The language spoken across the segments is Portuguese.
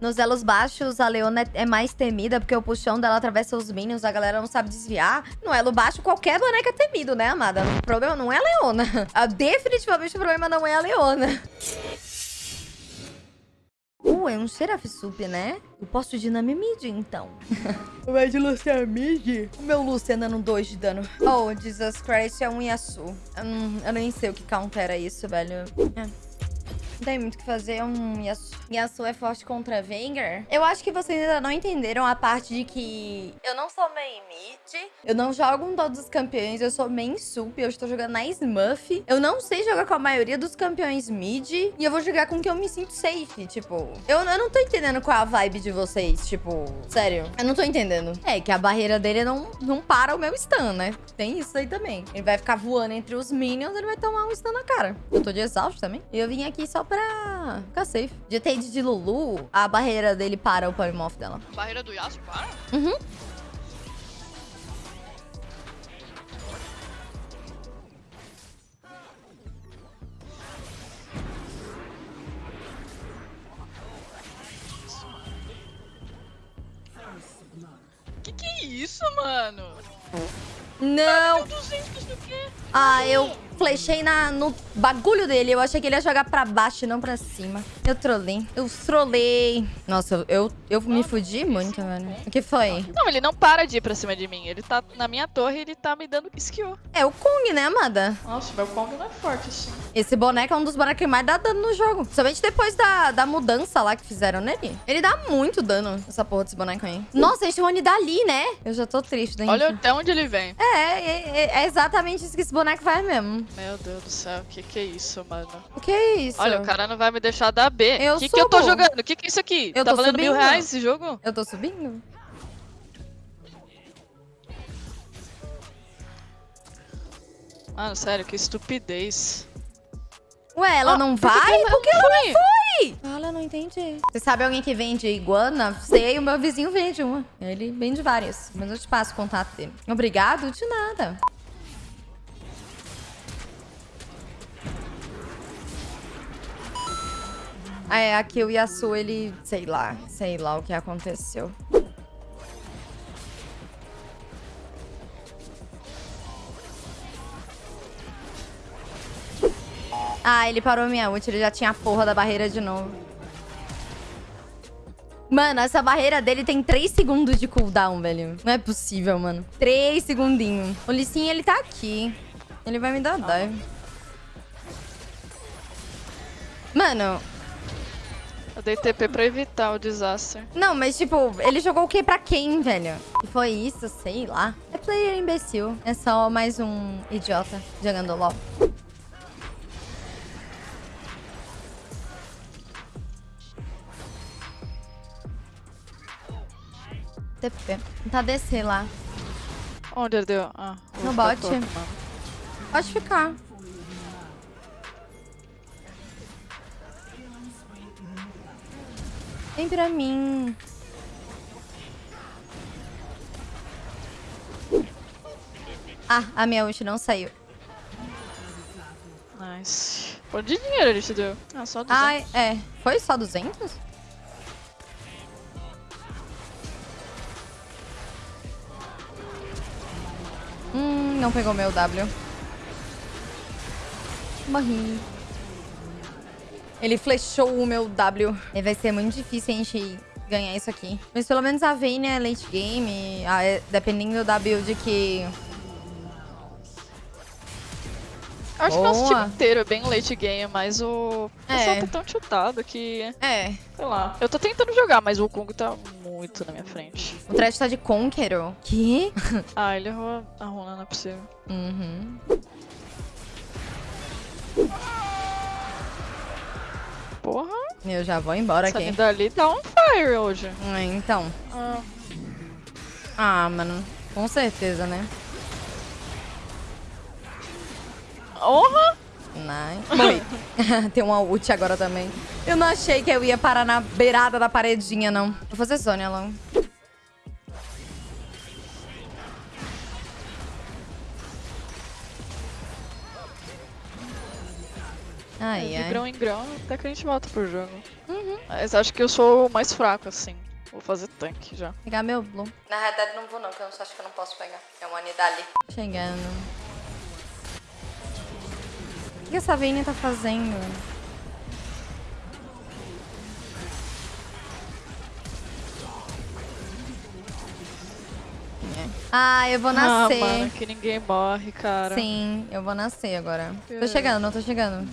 Nos elos baixos, a Leona é mais temida, porque o puxão dela atravessa os minions, a galera não sabe desviar. No elo baixo, qualquer boneca é temido, né, amada? O problema não é a Leona. Ah, definitivamente o problema não é a Leona. Uh, é um Seraph Sup, né? Eu posso ir na mid, então. Vai de Lucian mid? O meu Lucian dando 2 de dano. Oh, Jesus Christ, é um Yasu. Hum, eu nem sei o que countera isso, velho. É. Não tem muito o que fazer, é um Yasuo. Yasuo é forte contra Veigar. Eu acho que vocês ainda não entenderam a parte de que eu não sou main mid, eu não jogo em todos os campeões, eu sou main sup, eu estou jogando na Smurf. Eu não sei jogar com a maioria dos campeões mid e eu vou jogar com quem eu me sinto safe, tipo... Eu, eu não tô entendendo qual é a vibe de vocês, tipo... Sério, eu não tô entendendo. É, que a barreira dele não, não para o meu stun, né? Tem isso aí também. Ele vai ficar voando entre os minions, ele vai tomar um stun na cara. Eu tô de exausto também. E eu vim aqui só pra ficar safe. De De Lulu, a barreira dele para o polymorph dela. A barreira do Yasuo para? Uhum. Que que é isso, mano? Não! Meu 200 do quê? Ah, eu flechei na, no bagulho dele. Eu achei que ele ia jogar pra baixo e não pra cima. Eu trolei. Eu trolei. Nossa, eu, eu me fudi muito, velho. O que foi? Não, ele não para de ir pra cima de mim. Ele tá na minha torre e ele tá me dando skill. É o Kong, né, amada? Nossa, meu Kong não é forte assim. Esse boneco é um dos bonecos que mais dá dano no jogo. Somente depois da, da mudança lá que fizeram nele. Ele dá muito dano, essa porra desse boneco aí. Nossa, a gente vai dali, né? Eu já tô triste, né? Olha até onde ele vem. É, é, é, é exatamente isso que esse boneco faz mesmo. Meu Deus do céu, que que é isso, mano? O que é isso? Olha, o cara não vai me deixar dar B. Eu que que eu tô subo. jogando? Que que é isso aqui? Eu tá tô valendo mil subindo. reais esse jogo? Eu tô subindo? Mano, sério, que estupidez. Ué, ela Ah, não vai? ela Por que ela não foi? Olha, não entendi. Você sabe alguém que vende iguana? Sei, o meu vizinho vende uma. Ele vende várias. Mas eu te passo o contato dele. Obrigado? De nada. É, aqui o Yasuo, ele... Sei lá. Sei lá o que aconteceu. Ah, ele parou minha ult. Ele já tinha a porra da barreira de novo. Mano, essa barreira dele tem 3 segundos de cooldown, velho. Não é possível, mano. 3 segundinhos. O Lissin, ele tá aqui. Ele vai me dar dive. Mano, Eu dei TP pra evitar o desastre. não, mas tipo, ele jogou o que pra quem, velho? Foi isso? Sei lá. É player imbecil. É só mais um idiota jogando LOL. TP. Tentar descer lá. Onde ele deu? Ah, No bot. Pode ficar. Vem pra mim. Ah, a minha ult não saiu. Nice. Quanto de dinheiro ele te deu? Ah, só 200. Ai, é. Foi só 200? Hum, não pegou meu W. Morri. Ele flechou o meu W. E vai ser muito difícil a gente ganhar isso aqui. Mas pelo menos a Vayne é late game. é- dependendo da build que... Eu acho que nosso Boa. time inteiro é bem late game, mas o pessoal É. tá tão chutado que, É, sei lá. Eu tô tentando jogar, mas o Kung tá muito na minha frente. o Thresh tá de Conqueror. Que? Ah, ele errou a runa, não é possível. Uhum. Porra, Eu já vou embora essa aqui. linda ali tá on fire hoje. É, então. Ah, Ah, mano. Com certeza, né? honra? Nice. Morri. Tem uma ult agora também. Eu não achei que eu ia parar na beirada da paredinha, não. Vou fazer Zônia logo. Ai, de ai. grão em grão, até que a gente volta pro jogo. Uhum. Mas acho que eu sou o mais fraco, assim. Vou fazer tanque já. Pegar meu blue. Na realidade não vou não, que eu acho que eu não posso pegar. É uma Nidali. Chegando. O que que essa Vayne tá fazendo? É. Ah, eu vou Ah, nascer. mano, que ninguém morre, cara. Sim, eu vou nascer agora. Tô É. chegando, não tô chegando.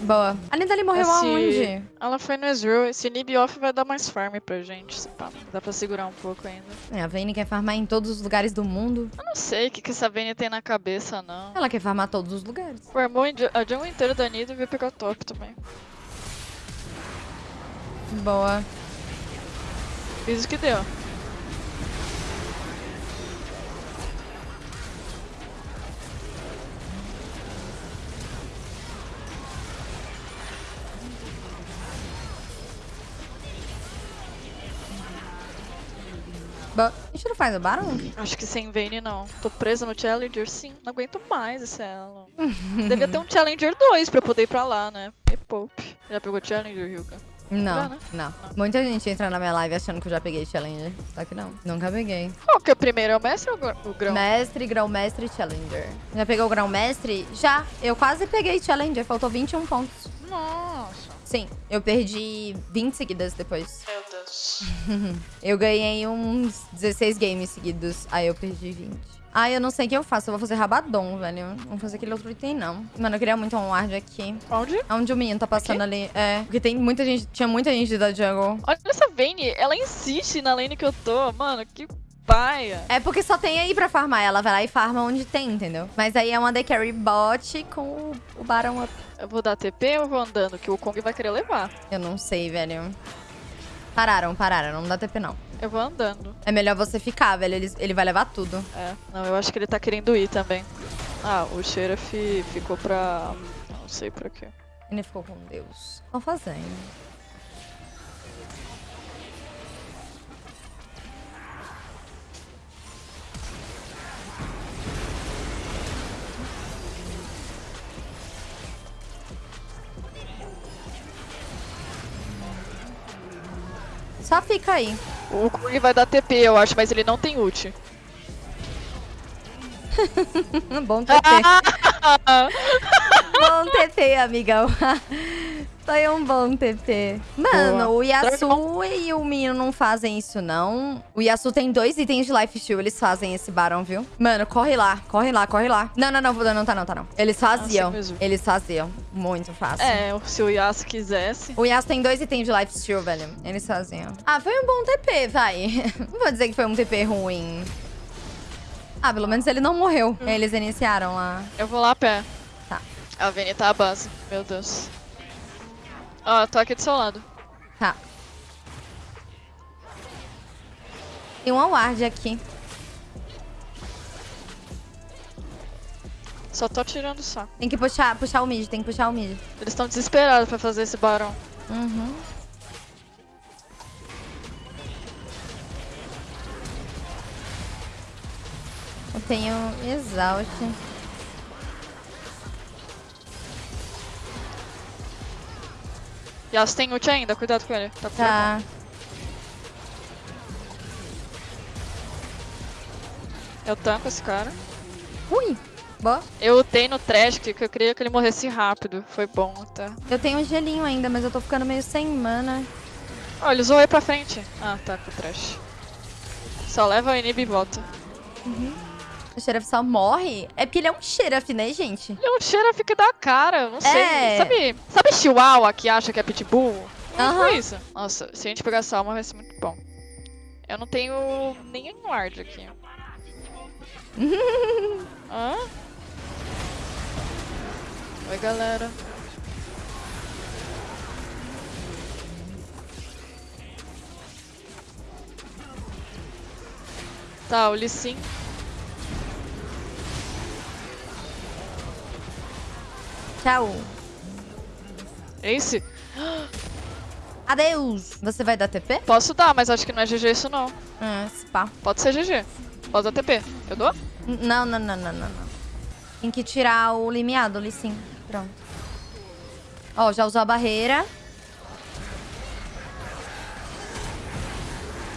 Boa. A Nidali morreu Esse- aonde? Ela foi no Ezreal. Esse nib off vai dar mais farm pra gente. se pá. Dá pra segurar um pouco ainda. É, a Vayne quer farmar em todos os lugares do mundo. Eu não sei o que, que essa Vayne tem na cabeça, não. Ela quer farmar todos os lugares. Ju- a jungle inteira da Nido e veio pegar top também. Boa. Fiz o que deu. A gente não faz o Baron? Acho que sem Vayne não. Tô presa no Challenger, sim. Não aguento mais esse elo. Devia ter um Challenger 2 pra eu poder ir pra lá, né? Me poupe. Já pegou Challenger, Ryuga? Não, né? não. Muita gente entra na minha live achando que eu já peguei Challenger. Só que não. Nunca peguei. Qual que é o primeiro? É o mestre ou o gr- o grão? Mestre, grão-mestre e Challenger. Já pegou o grão-mestre? Já. Eu quase peguei Challenger. Faltou 21 pontos. Nossa. Sim, eu perdi 20 seguidas depois. Meu Deus. Eu ganhei uns 16 games seguidos. Aí eu perdi 20. Ai, eu não sei o que eu faço. Eu vou fazer rabadon, velho. Não vou fazer aquele outro item, não. Mano, eu queria muito um ward aqui. Onde? Onde o menino tá passando Aqui? ali. É, porque tem muita gente. Tinha muita gente da jungle. Olha essa Vayne, ela insiste na lane que eu tô. Mano, que paia. É porque só tem aí pra farmar. Ela vai lá e farma onde tem, entendeu? Mas aí é uma The Carry bot com o, Baron up. Eu vou dar TP ou eu vou andando? Que o Kong vai querer levar. Eu não sei, velho. Pararam, pararam. Não dá TP, não. Eu vou andando. É melhor você ficar, velho. Ele, ele vai levar tudo. É, não, eu acho que ele tá querendo ir também. Ah, o Sheriff ficou pra... Não sei pra quê. Ele ficou com Deus. Estão fazendo. Só fica aí. O Kong vai dar TP, eu acho, mas ele não tem ult. Bom TP. bom TP, amigão. Foi um bom TP. Mano, Boa. o Yasu e o menino não fazem isso, não. O Yasu tem dois itens de life steal. Eles fazem esse barão, viu? Mano, corre lá. Corre lá, corre lá. Não, não, não. Não tá não, tá não. Eles faziam. eles faziam. Muito fácil. É, se o Yasuo quisesse. O Yasuo tem dois itens de life steal, velho. Eles faziam. Ah, foi um bom TP, vai. Não vou dizer que foi um TP ruim. Ah, pelo menos ele não morreu. Eles iniciaram lá. Eu vou lá a pé. Tá. A Vayne tá à base. Meu Deus. Ó, tô aqui do seu lado. Tá. Tem uma ward aqui. Só tô tirando saco. Tem que puxar, puxar o mid, tem que puxar o mid. Eles estão desesperados pra fazer esse barão. Uhum. Eu tenho exaust. Yasuo tem ult ainda, cuidado com ele. Tá Tá. Eu tanco esse cara. Ui, boa. Eu lutei no trash, que eu queria que ele morresse rápido. Foi bom até. Eu tenho um gelinho ainda, mas eu tô ficando meio sem mana. Ó, ele zoou aí pra frente. Ah, tá, com o trash. Só leva o inib e volta. O Sheriff só morre. É porque ele é um Sheriff, né, gente? Ele é um Sheriff que dá cara, não sei. É. Sabe, sabe Chihuahua que acha que é Pitbull? É Aham. tipo isso. Nossa, se a gente pegar essa alma vai ser muito bom. Eu não tenho nenhum ward aqui. Hã? Oi, galera. Tá, o Lee Tchau. Ace? Adeus. Você vai dar TP? Posso dar, mas acho que não é GG isso não. Ah, spa. Pode ser GG. Pode dar TP. Eu dou? Não, não, não, não, não. Tem que tirar o limiado ali, sim. Pronto. Ó, já usou a barreira.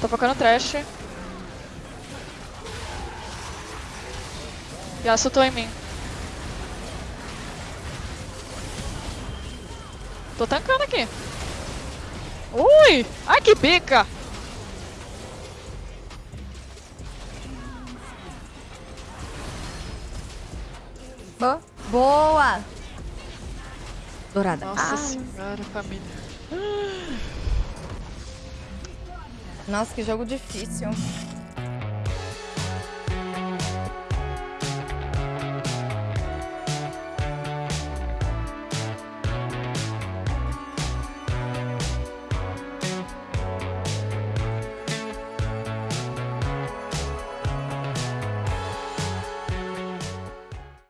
Tô focando trash. Yasuo tô em mim. Tô tancando aqui. Ui! Ai, que bica! Boa. Boa. Dourada. Nossa Ah, senhora, família. nossa, que jogo difícil.